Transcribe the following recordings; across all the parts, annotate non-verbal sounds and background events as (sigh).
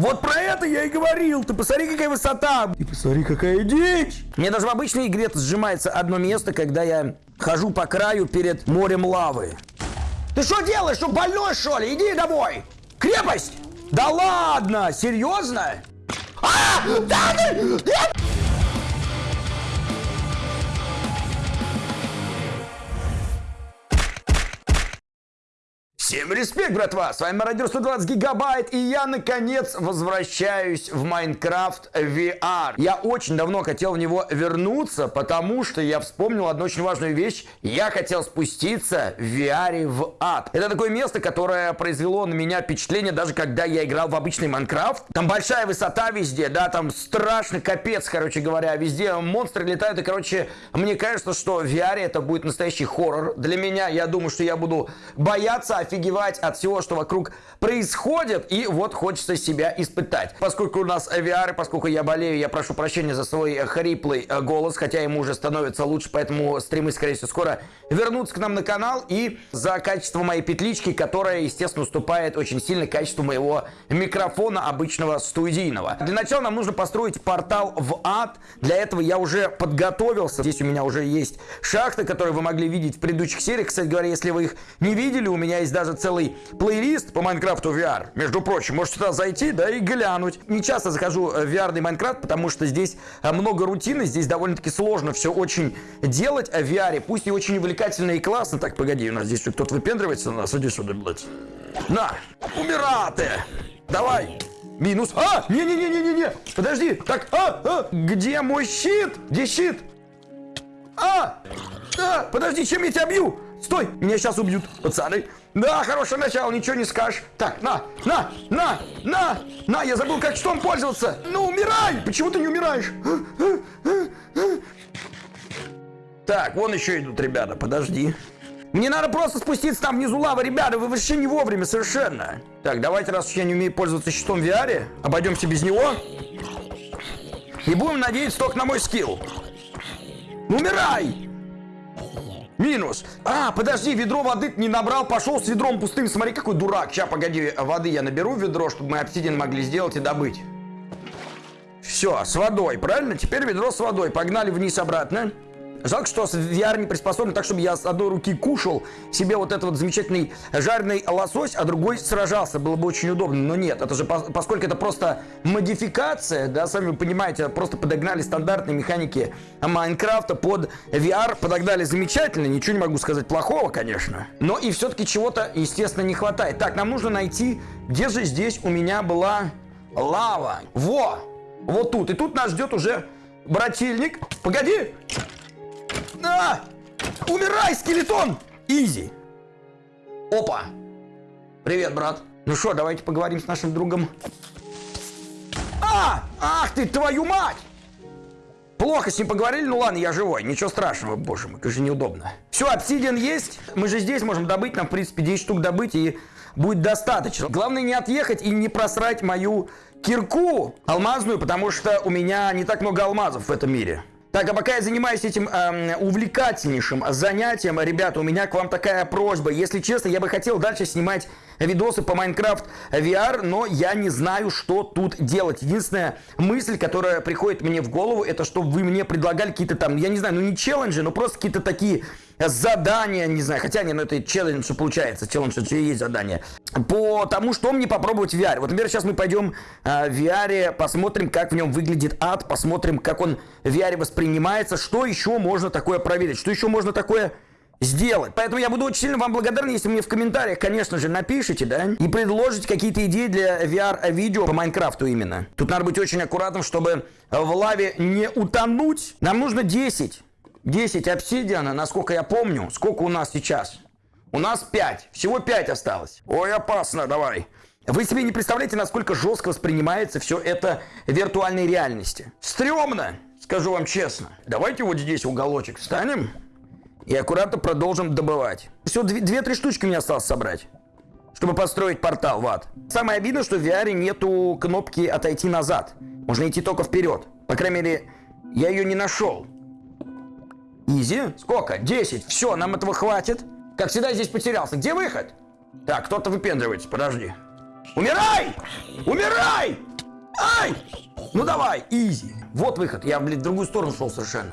Вот про это я и говорил. Ты посмотри, какая высота. И посмотри, какая дичь. Мне даже в обычной игре сжимается одно место, когда я хожу по краю перед морем лавы. Ты что делаешь? Что больной, что ли? Иди домой. Крепость! Да ладно! Серьезно? А! Да, да, Всем респект, братва! С вами Мародер 120 Гигабайт, и я, наконец, возвращаюсь в Майнкрафт VR. Я очень давно хотел в него вернуться, потому что я вспомнил одну очень важную вещь. Я хотел спуститься в VR в ад. Это такое место, которое произвело на меня впечатление, даже когда я играл в обычный Майнкрафт. Там большая высота везде, да, там страшно, капец, короче говоря. Везде монстры летают, и, короче, мне кажется, что в VR это будет настоящий хоррор. Для меня, я думаю, что я буду бояться, офигеть офигевать от всего, что вокруг происходит, и вот хочется себя испытать. Поскольку у нас VR, поскольку я болею, я прошу прощения за свой хриплый э, голос, хотя ему уже становится лучше, поэтому стримы, скорее всего, скоро вернутся к нам на канал, и за качество моей петлички, которая, естественно, уступает очень сильно качеству моего микрофона обычного студийного. Для начала нам нужно построить портал в ад, для этого я уже подготовился, здесь у меня уже есть шахты, которые вы могли видеть в предыдущих сериях, кстати говоря, если вы их не видели, у меня есть даже даже целый плейлист по Майнкрафту VR. Между прочим, можете туда зайти, да, и глянуть. Не часто захожу в VR Майнкрафт, потому что здесь э, много рутины, здесь довольно-таки сложно все очень делать в VR. Пусть и очень увлекательно и классно. Так, погоди, у нас здесь кто-то выпендривается на нас. Иди сюда, блядь. На, умираты. Давай. Минус. А, не-не-не-не-не-не. Подожди. Так, а, а. Где мой щит? Где щит? А, а, подожди, чем я тебя бью? Стой, меня сейчас убьют, пацаны. Да, хорошее начало, ничего не скажешь. Так, на, на, на, на, на, я забыл, как что пользоваться. Ну, умирай! Почему ты не умираешь? Так, вон еще идут ребята, подожди. Мне надо просто спуститься там внизу лава, ребята, вы вообще не вовремя совершенно. Так, давайте, раз я не умею пользоваться щитом в VR, обойдемся без него. И будем надеяться только на мой скилл. Умирай! Минус. А, подожди, ведро воды не набрал, пошел с ведром пустым. Смотри, какой дурак. Сейчас, погоди, воды я наберу в ведро, чтобы мы обсидиан могли сделать и добыть. Все, с водой, правильно? Теперь ведро с водой. Погнали вниз обратно. Жалко, что VR не приспособлен так, чтобы я с одной руки кушал себе вот этот вот замечательный жареный лосось, а другой сражался. Было бы очень удобно, но нет. Это же, поскольку это просто модификация, да, сами вы понимаете, просто подогнали стандартные механики Майнкрафта под VR, подогнали замечательно, ничего не могу сказать плохого, конечно. Но и все-таки чего-то, естественно, не хватает. Так, нам нужно найти, где же здесь у меня была лава. Во! Вот тут. И тут нас ждет уже брательник. Погоди! На! Умирай, скелетон! Изи. Опа. Привет, брат. Ну что, давайте поговорим с нашим другом. А! Ах ты, твою мать! Плохо с ним поговорили, ну ладно, я живой, ничего страшного, боже мой, как же неудобно. Все, обсидиан есть, мы же здесь можем добыть, нам, в принципе, 10 штук добыть, и будет достаточно. Главное не отъехать и не просрать мою кирку алмазную, потому что у меня не так много алмазов в этом мире. Так, а пока я занимаюсь этим э, увлекательнейшим занятием, ребята, у меня к вам такая просьба. Если честно, я бы хотел дальше снимать видосы по Minecraft VR, но я не знаю, что тут делать. Единственная мысль, которая приходит мне в голову, это чтобы вы мне предлагали какие-то там, я не знаю, ну не челленджи, но просто какие-то такие задания, не знаю, хотя не, ну это челлендж, получается, челлендж это и есть задание, по тому, что мне попробовать в VR. Вот, например, сейчас мы пойдем э, в VR, посмотрим, как в нем выглядит ад, посмотрим, как он в VR воспринимается, что еще можно такое проверить, что еще можно такое сделать. Поэтому я буду очень сильно вам благодарен, если мне в комментариях, конечно же, напишите, да, и предложите какие-то идеи для VR-видео по Майнкрафту именно. Тут надо быть очень аккуратным, чтобы в лаве не утонуть. Нам нужно 10 10 обсидиана, насколько я помню. Сколько у нас сейчас? У нас 5. Всего 5 осталось. Ой, опасно, давай. Вы себе не представляете, насколько жестко воспринимается все это в виртуальной реальности. Стремно, скажу вам честно. Давайте вот здесь уголочек встанем и аккуратно продолжим добывать. Все, 2-3 штучки мне осталось собрать, чтобы построить портал в ад. Самое обидное, что в VR нету кнопки отойти назад. Можно идти только вперед. По крайней мере, я ее не нашел. Изи. Сколько? 10. Все, нам этого хватит. Как всегда, здесь потерялся. Где выход? Так, кто-то выпендривается. Подожди. Умирай! Умирай! Ну давай, изи. Вот выход. Я, блин, в другую сторону шел совершенно.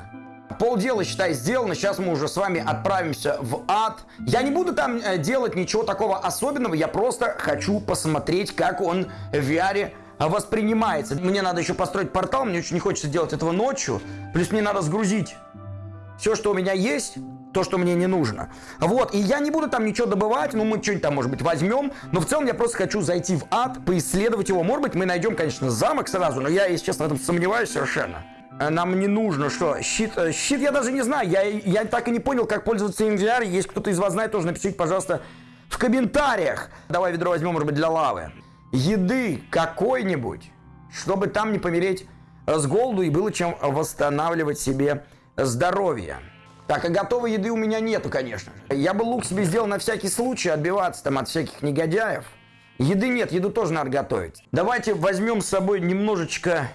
Полдела, считай, сделано. Сейчас мы уже с вами отправимся в ад. Я не буду там э, делать ничего такого особенного. Я просто хочу посмотреть, как он в VR воспринимается. Мне надо еще построить портал. Мне очень не хочется делать этого ночью. Плюс мне надо сгрузить все, что у меня есть, то, что мне не нужно. Вот, и я не буду там ничего добывать, ну, мы что-нибудь там, может быть, возьмем, но в целом я просто хочу зайти в ад, поисследовать его. Может быть, мы найдем, конечно, замок сразу, но я, если честно, в этом сомневаюсь совершенно. Э, нам не нужно, что? Щит, э, щит я даже не знаю. Я, я так и не понял, как пользоваться им VR. Если кто-то из вас знает, тоже напишите, пожалуйста, в комментариях. Давай ведро возьмем, может быть, для лавы. Еды какой-нибудь, чтобы там не помереть с голоду и было чем восстанавливать себе здоровье. Так, а готовой еды у меня нету, конечно Я бы лук себе сделал на всякий случай, отбиваться там от всяких негодяев. Еды нет, еду тоже надо готовить. Давайте возьмем с собой немножечко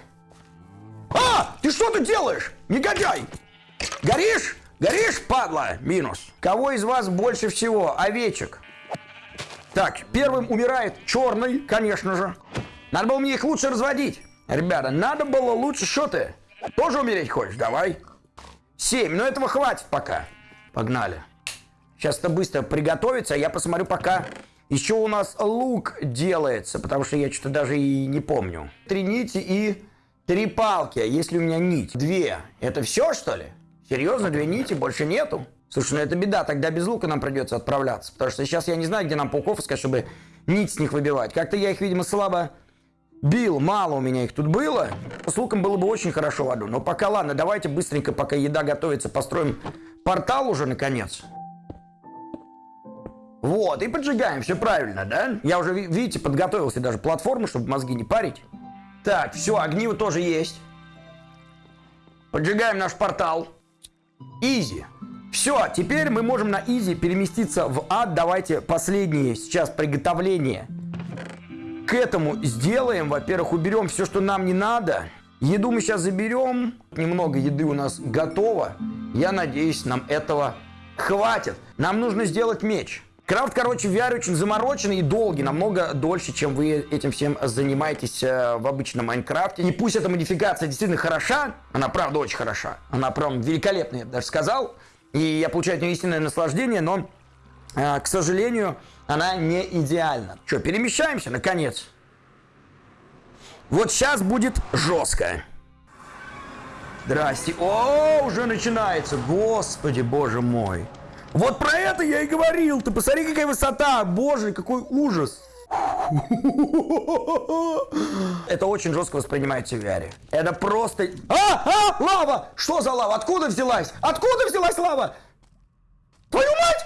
а! Ты что тут делаешь? Негодяй! Горишь? Горишь, падла? Минус. Кого из вас больше всего? Овечек. Так, первым умирает черный, конечно же. Надо было мне их лучше разводить. Ребята, надо было лучше. Что ты? Тоже умереть хочешь? Давай. Семь. Но этого хватит пока. Погнали. Сейчас это быстро приготовится. Я посмотрю пока еще у нас лук делается. Потому что я что-то даже и не помню. Три нити и Три палки, а если у меня нить? Две. Это все, что ли? Серьезно, две нити, больше нету? Слушай, ну это беда, тогда без лука нам придется отправляться. Потому что сейчас я не знаю, где нам пауков искать, чтобы нить с них выбивать. Как-то я их, видимо, слабо бил. Мало у меня их тут было. С луком было бы очень хорошо в аду. Но пока ладно, давайте быстренько, пока еда готовится, построим портал уже наконец. Вот, и поджигаем, все правильно, да? Я уже, видите, подготовился даже платформу, чтобы мозги не парить. Так, все, огниво тоже есть. Поджигаем наш портал. Easy. Все, теперь мы можем на easy переместиться в ад. Давайте последние сейчас приготовления к этому сделаем. Во-первых, уберем все, что нам не надо. Еду мы сейчас заберем. Немного еды у нас готово. Я надеюсь, нам этого хватит. Нам нужно сделать меч. Крафт, короче, в VR очень замороченный и долгий, намного дольше, чем вы этим всем занимаетесь э, в обычном Майнкрафте. И пусть эта модификация действительно хороша, она правда очень хороша, она прям великолепная, я бы даже сказал, и я получаю от нее истинное наслаждение, но, э, к сожалению, она не идеальна. Что, перемещаемся, наконец? Вот сейчас будет жестко. Здрасте. О, уже начинается. Господи, боже мой. Вот про это я и говорил. Ты посмотри, какая высота. Боже, какой ужас. Это очень жестко воспринимается в VR. Это просто... А! А! Лава! Что за лава? Откуда взялась? Откуда взялась лава? Твою мать!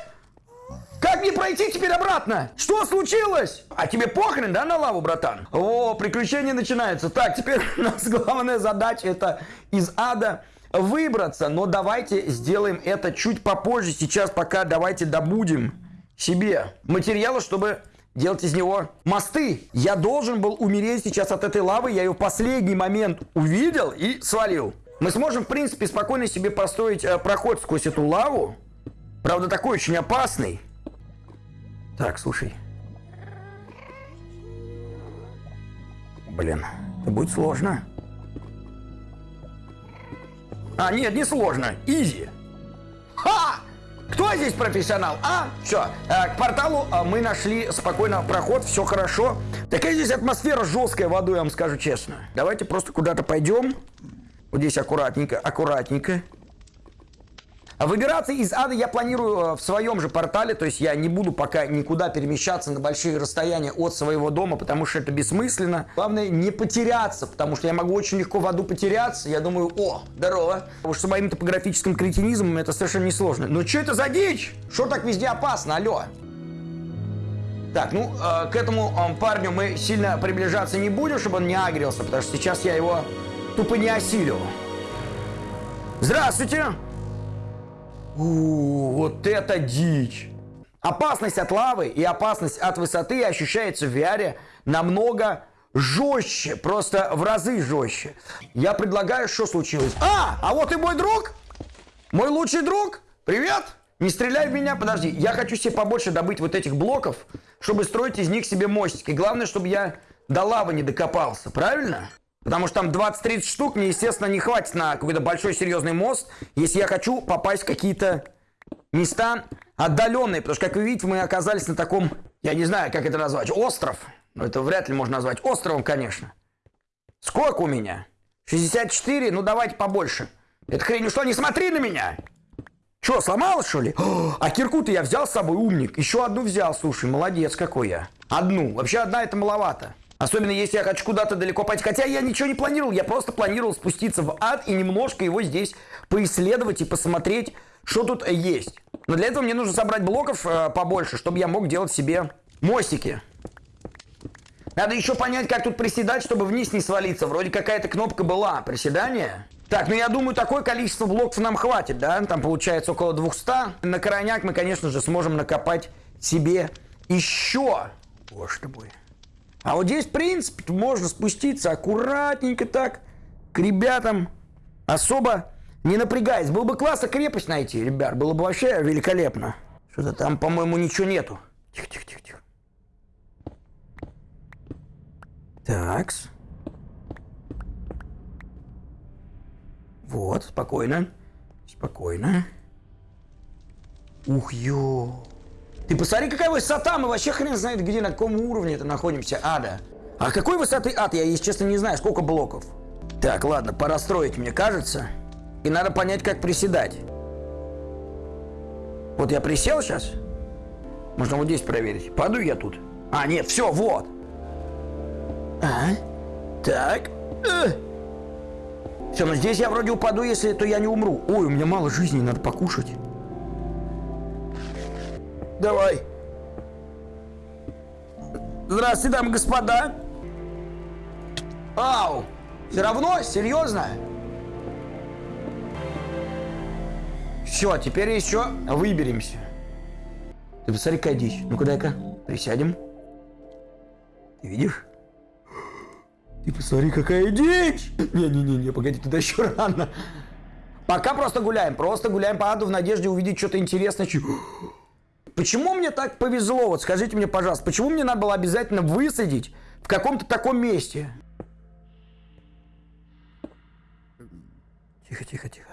Как мне пройти теперь обратно? Что случилось? А тебе похрен, да, на лаву, братан? О, приключения начинаются. Так, теперь (laughs) у нас главная задача это из ада выбраться, но давайте сделаем это чуть попозже. Сейчас пока давайте добудем себе материалы, чтобы делать из него мосты. Я должен был умереть сейчас от этой лавы, я ее в последний момент увидел и свалил. Мы сможем, в принципе, спокойно себе построить э, проход сквозь эту лаву. Правда, такой очень опасный. Так, слушай. Блин, это будет сложно. А, нет, не сложно. Изи. Ха! Кто здесь профессионал? А, все, э, к порталу э, мы нашли спокойно проход, все хорошо. Такая здесь атмосфера жесткая водой, я вам скажу честно. Давайте просто куда-то пойдем. Вот здесь аккуратненько, аккуратненько. Выбираться из ада я планирую э, в своем же портале, то есть я не буду пока никуда перемещаться на большие расстояния от своего дома, потому что это бессмысленно. Главное не потеряться, потому что я могу очень легко в аду потеряться. Я думаю, о, здорово. Потому что с моим топографическим кретинизмом это совершенно несложно. Но что это за дичь? Что так везде опасно, алло? Так, ну, э, к этому э, парню мы сильно приближаться не будем, чтобы он не агрился, потому что сейчас я его тупо не осилю. Здравствуйте! У, вот это дичь! Опасность от лавы и опасность от высоты ощущается в VR намного жестче, просто в разы жестче. Я предлагаю, что случилось. А, а вот и мой друг, мой лучший друг. Привет! Не стреляй в меня, подожди. Я хочу себе побольше добыть вот этих блоков, чтобы строить из них себе мостики. Главное, чтобы я до лавы не докопался, правильно? Потому что там 20-30 штук мне, естественно, не хватит на какой-то большой серьезный мост, если я хочу попасть в какие-то места отдаленные. Потому что, как вы видите, мы оказались на таком, я не знаю, как это назвать, остров. Но это вряд ли можно назвать островом, конечно. Сколько у меня? 64? Ну, давайте побольше. Это хрень, ну что, не смотри на меня! Что, сломалось, что ли? (gasps) А кирку-то я взял с собой, умник. Еще одну взял, слушай, молодец какой я. Одну. Вообще одна это маловато. Особенно если я хочу куда-то далеко пойти. Хотя я ничего не планировал, я просто планировал спуститься в ад и немножко его здесь поисследовать и посмотреть, что тут есть. Но для этого мне нужно собрать блоков э, побольше, чтобы я мог делать себе мостики. Надо еще понять, как тут приседать, чтобы вниз не свалиться. Вроде какая-то кнопка была. Приседание. Так, ну я думаю, такое количество блоков нам хватит, да? Там получается около 200. На крайняк мы, конечно же, сможем накопать себе еще. Боже ты мой. А вот здесь, в принципе, можно спуститься аккуратненько так к ребятам, особо не напрягаясь. Было бы классно крепость найти, ребят, было бы вообще великолепно. Что-то там, по-моему, ничего нету. Тихо, тихо, тихо, тихо. Такс. Вот, спокойно. Спокойно. Ух, ё. Ты посмотри, какая высота, мы вообще хрен знает, где, на каком уровне это находимся, ада. А какой высоты ад, я, если честно, не знаю, сколько блоков. Так, ладно, пора строить, мне кажется. И надо понять, как приседать. Вот я присел сейчас. Можно вот здесь проверить. Падаю я тут. А, нет, все, вот. А, так. Э. Все, ну здесь я вроде упаду, если то я не умру. Ой, у меня мало жизни, надо покушать. Давай. Здравствуйте, дамы и господа. Ау! Все равно? Серьезно? Все, теперь еще выберемся. Ты посмотри, какая дичь. Ну-ка, дай-ка, присядем. Ты видишь? Ты посмотри, какая дичь! Не-не-не, погоди, туда еще рано. Пока просто гуляем, просто гуляем по аду в надежде увидеть что-то интересное. Почему мне так повезло? Вот скажите мне, пожалуйста, почему мне надо было обязательно высадить в каком-то таком месте? Тихо, тихо, тихо.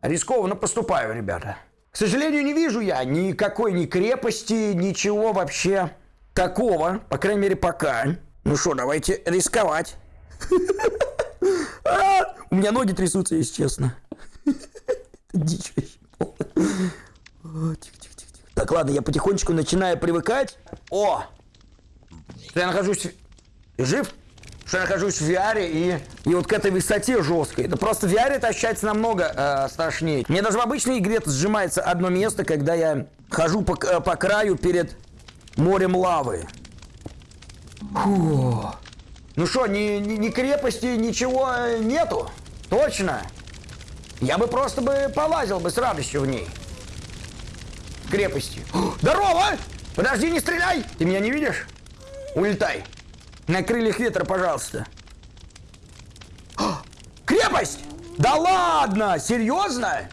Рискованно поступаю, ребята. К сожалению, не вижу я никакой ни крепости, ничего вообще такого. По крайней мере, пока. Ну что, давайте рисковать. А, у меня ноги трясутся, если честно. Дичь Тихо, тихо. Так, ладно, я потихонечку начинаю привыкать. О! Что я нахожусь... Жив? Что я нахожусь в VR и, и вот к этой высоте жесткой. Это просто в VR это ощущается намного э, страшнее. Мне даже в обычной игре сжимается одно место, когда я хожу по, э, по краю перед морем лавы. Фу. Ну что, ни, ни, ни крепости, ничего э, нету? Точно. Я бы просто бы полазил бы с радостью в ней крепости. Здорово! Подожди, не стреляй! Ты меня не видишь? Улетай. На крыльях ветра, пожалуйста. Крепость! Да ладно! Серьезно?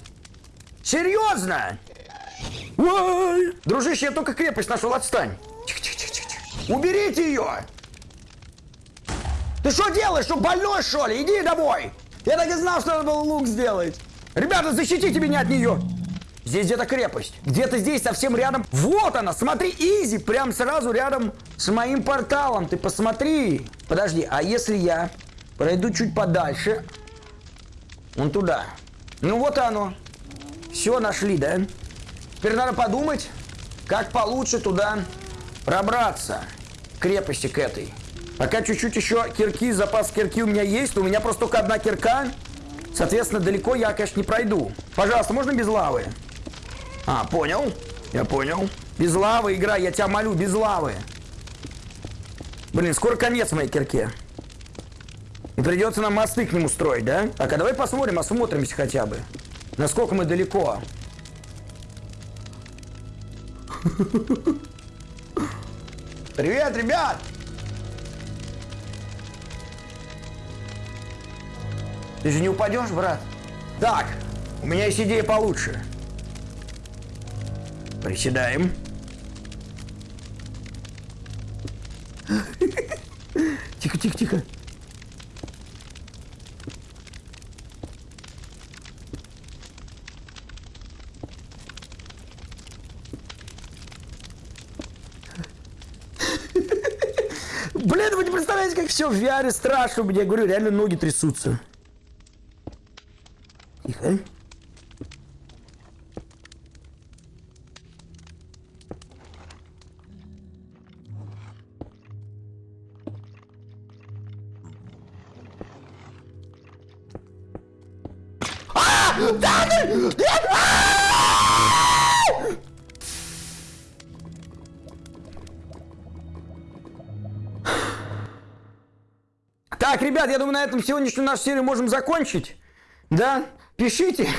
Серьезно? Ой! Дружище, я только крепость нашел, отстань. Тихо, тихо, тихо, тихо. Уберите ее! Ты что делаешь? Что, больной, что ли? Иди домой! Я так и знал, что надо было лук сделать. Ребята, защитите меня от нее! Здесь где-то крепость. Где-то здесь совсем рядом. Вот она, смотри, изи, прям сразу рядом с моим порталом. Ты посмотри. Подожди, а если я пройду чуть подальше? Вон туда. Ну вот оно. Все, нашли, да? Теперь надо подумать, как получше туда пробраться. Крепости к этой. Пока чуть-чуть еще кирки, запас кирки у меня есть. У меня просто только одна кирка. Соответственно, далеко я, конечно, не пройду. Пожалуйста, можно без лавы? А, понял. Я понял. Без лавы игра, я тебя молю, без лавы. Блин, скоро конец моей кирке. И придется нам мосты к нему строить, да? Так, а давай посмотрим, осмотримся хотя бы. Насколько мы далеко. Привет, ребят! Ты же не упадешь, брат? Так, у меня есть идея получше. Приседаем. Тихо, тихо, тихо. Блин, вы не представляете, как все в VR страшно. Мне говорю, реально ноги трясутся. Тихо. Так, ребят, я думаю, на этом сегодняшнюю нашу серию можем закончить. Да? Пишите,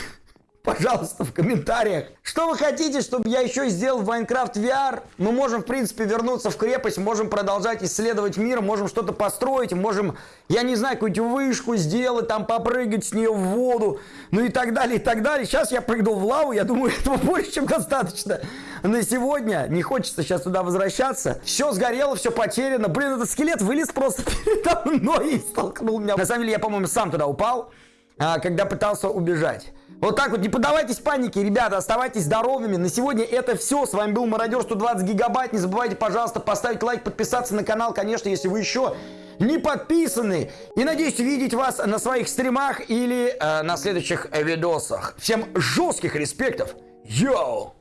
пожалуйста, в комментариях, что вы хотите, чтобы я еще сделал в Minecraft VR. Мы можем, в принципе, вернуться в крепость, можем продолжать исследовать мир, можем что-то построить, можем, я не знаю, какую-нибудь вышку сделать, там попрыгать с нее в воду, ну и так далее, и так далее. Сейчас я прыгнул в лаву, я думаю, (laughs) этого больше, чем достаточно на сегодня. Не хочется сейчас туда возвращаться. Все сгорело, все потеряно. Блин, этот скелет вылез просто (laughs) передо мной и столкнул меня. На самом деле, я, по-моему, сам туда упал, когда пытался убежать. Вот так вот, не поддавайтесь панике, ребята, оставайтесь здоровыми. На сегодня это все. С вами был Мародер 120 гигабайт. Не забывайте, пожалуйста, поставить лайк, подписаться на канал, конечно, если вы еще не подписаны. И надеюсь увидеть вас на своих стримах или э, на следующих видосах. Всем жестких респектов. Йоу!